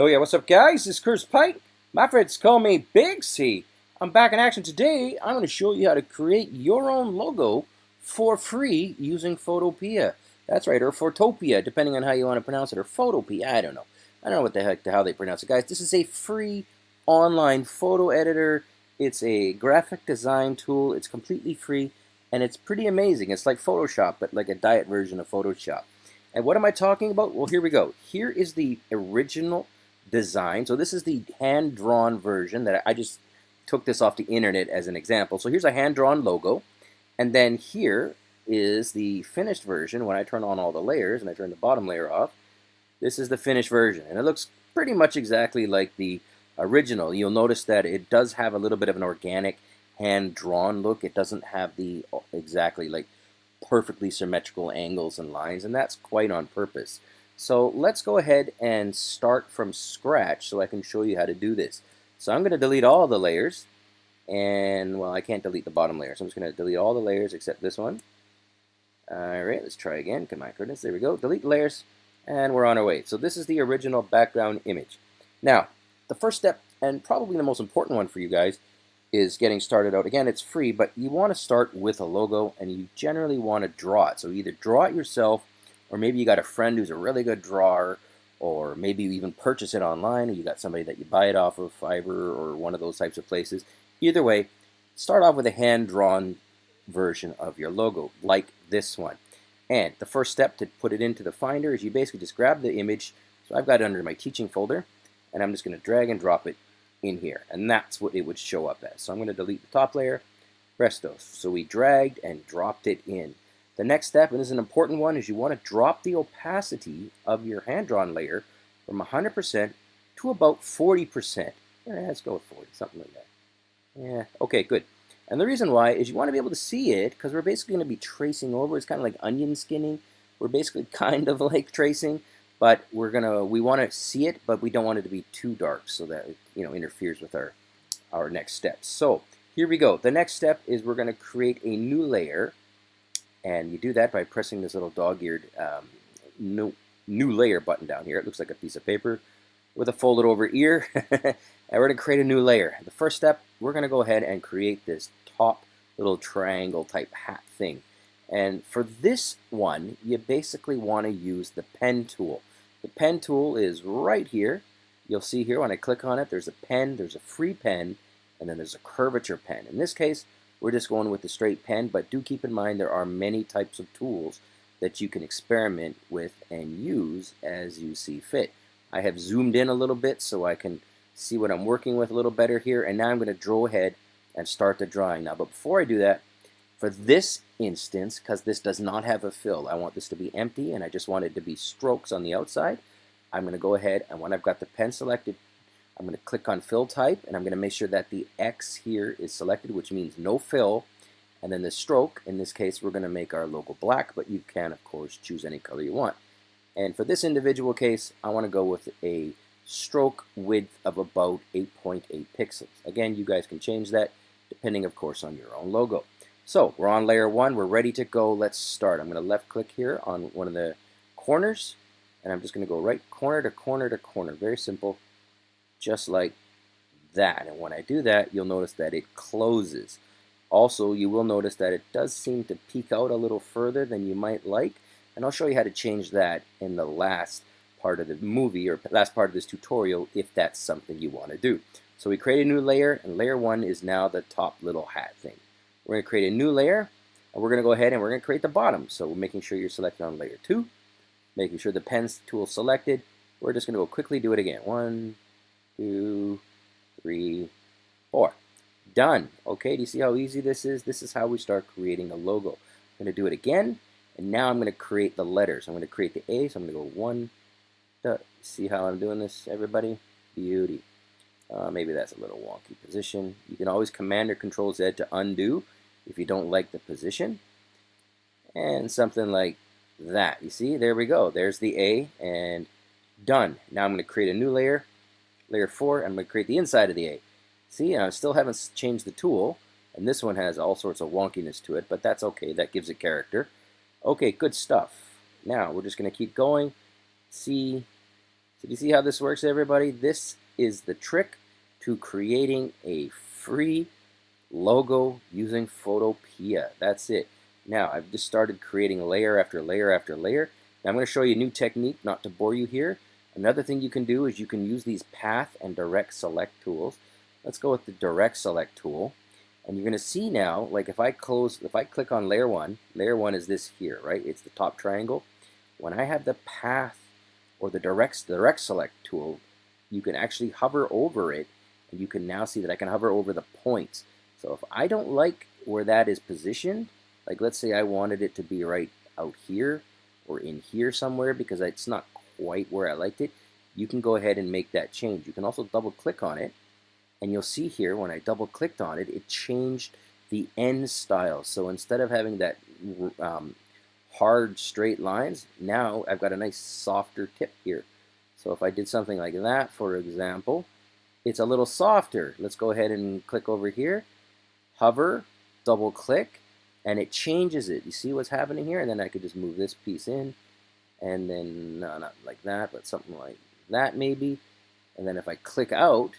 Oh yeah, what's up guys? This is Chris Pike. My friends call me Big C. I'm back in action today. I'm going to show you how to create your own logo for free using Photopea. That's right, or Photopea, depending on how you want to pronounce it, or Photopea, I don't know. I don't know what the heck, how they pronounce it. Guys, this is a free online photo editor. It's a graphic design tool. It's completely free, and it's pretty amazing. It's like Photoshop, but like a diet version of Photoshop. And what am I talking about? Well, here we go. Here is the original design. So this is the hand-drawn version that I just took this off the internet as an example. So here's a hand-drawn logo. And then here is the finished version when I turn on all the layers and I turn the bottom layer off. This is the finished version. And it looks pretty much exactly like the original. You'll notice that it does have a little bit of an organic hand-drawn look. It doesn't have the exactly like perfectly symmetrical angles and lines, and that's quite on purpose. So let's go ahead and start from scratch so I can show you how to do this. So I'm going to delete all the layers, and well, I can't delete the bottom layer, so I'm just going to delete all the layers except this one. All right, let's try again. Come on, goodness, there we go. Delete layers, and we're on our way. So this is the original background image. Now, the first step, and probably the most important one for you guys, is getting started out. Again, it's free, but you want to start with a logo and you generally want to draw it. So either draw it yourself or maybe you got a friend who's a really good drawer or maybe you even purchase it online or you got somebody that you buy it off of Fiverr or one of those types of places. Either way, start off with a hand-drawn version of your logo like this one. And the first step to put it into the Finder is you basically just grab the image. So I've got it under my teaching folder and I'm just going to drag and drop it in here. And that's what it would show up as. So I'm going to delete the top layer, presto. So we dragged and dropped it in. The next step, and this is an important one, is you want to drop the opacity of your hand-drawn layer from 100% to about 40%. Yeah, let's go with 40, something like that. Yeah, okay, good. And the reason why is you want to be able to see it because we're basically going to be tracing over. It's kind of like onion skinning. We're basically kind of like tracing but we're gonna we want to see it, but we don't want it to be too dark so that it you know interferes with our our next steps. So here we go. The next step is we're going to create a new layer, and you do that by pressing this little dog-eared um, new new layer button down here. It looks like a piece of paper with a folded over ear, and we're going to create a new layer. The first step, we're going to go ahead and create this top little triangle type hat thing. And for this one, you basically want to use the pen tool. The pen tool is right here. You'll see here when I click on it, there's a pen, there's a free pen, and then there's a curvature pen. In this case, we're just going with the straight pen, but do keep in mind there are many types of tools that you can experiment with and use as you see fit. I have zoomed in a little bit so I can see what I'm working with a little better here, and now I'm going to draw ahead and start the drawing. Now, but before I do that, for this instance, because this does not have a fill, I want this to be empty and I just want it to be strokes on the outside. I'm going to go ahead and when I've got the pen selected, I'm going to click on fill type and I'm going to make sure that the X here is selected, which means no fill. And then the stroke, in this case, we're going to make our logo black, but you can, of course, choose any color you want. And for this individual case, I want to go with a stroke width of about 8.8 .8 pixels. Again, you guys can change that depending, of course, on your own logo. So we're on layer one. We're ready to go. Let's start. I'm going to left click here on one of the corners. And I'm just going to go right corner to corner to corner. Very simple. Just like that. And when I do that, you'll notice that it closes. Also, you will notice that it does seem to peek out a little further than you might like. And I'll show you how to change that in the last part of the movie or last part of this tutorial if that's something you want to do. So we create a new layer and layer one is now the top little hat thing. We're going to create a new layer, and we're going to go ahead and we're going to create the bottom. So we're making sure you're selected on layer 2, making sure the pen tool selected. We're just going to go quickly do it again. One, two, three, four. Done. Okay, do you see how easy this is? This is how we start creating a logo. I'm going to do it again, and now I'm going to create the letters. I'm going to create the A, so I'm going to go one, two. See how I'm doing this, everybody? Beauty. Uh, maybe that's a little wonky position. You can always Command or Control Z to undo if you don't like the position. And something like that. You see, there we go. There's the A and done. Now I'm going to create a new layer, layer 4, I'm going to create the inside of the A. See, I still haven't changed the tool, and this one has all sorts of wonkiness to it, but that's okay. That gives it character. Okay, good stuff. Now we're just going to keep going. See, So you see how this works, everybody? This is the trick to creating a free logo using Photopea. That's it. Now, I've just started creating layer after layer after layer. Now, I'm going to show you a new technique, not to bore you here. Another thing you can do is you can use these path and direct select tools. Let's go with the direct select tool. And you're going to see now, like if I close, if I click on layer one, layer one is this here, right? It's the top triangle. When I have the path or the direct, direct select tool, you can actually hover over it and you can now see that I can hover over the points. So if I don't like where that is positioned, like let's say I wanted it to be right out here or in here somewhere because it's not quite where I liked it, you can go ahead and make that change. You can also double click on it and you'll see here when I double clicked on it, it changed the end style. So instead of having that um, hard straight lines, now I've got a nice softer tip here. So if I did something like that, for example, it's a little softer. Let's go ahead and click over here, hover, double click, and it changes it. You see what's happening here? And then I could just move this piece in, and then, no, not like that, but something like that maybe. And then if I click out,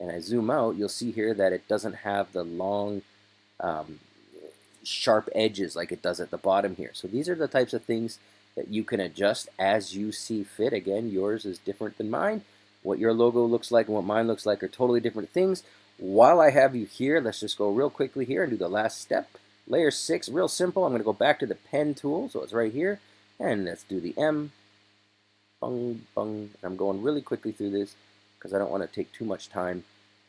and I zoom out, you'll see here that it doesn't have the long um, sharp edges like it does at the bottom here. So these are the types of things that you can adjust as you see fit. Again, yours is different than mine. What your logo looks like and what mine looks like are totally different things. While I have you here, let's just go real quickly here and do the last step. Layer 6, real simple. I'm going to go back to the pen tool, so it's right here. And let's do the M. Bung, bung. I'm going really quickly through this because I don't want to take too much time.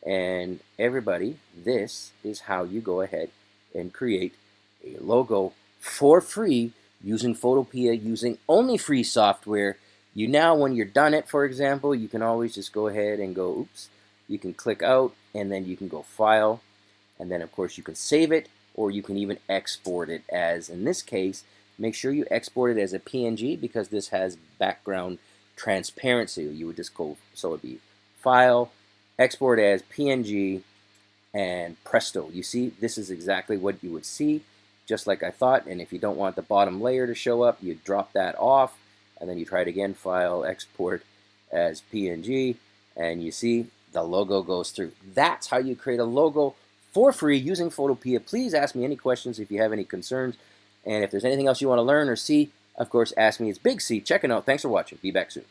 And everybody, this is how you go ahead and create a logo for free using Photopea, using only free software. You now, when you're done it, for example, you can always just go ahead and go, oops, you can click out and then you can go file. And then of course you can save it or you can even export it as, in this case, make sure you export it as a PNG because this has background transparency. You would just go, so it would be file, export as PNG, and presto. You see, this is exactly what you would see, just like I thought. And if you don't want the bottom layer to show up, you drop that off, and then you try it again, file, export as PNG, and you see the logo goes through. That's how you create a logo for free using Photopea. Please ask me any questions if you have any concerns. And if there's anything else you want to learn or see, of course, ask me. It's Big C checking out. Thanks for watching. Be back soon.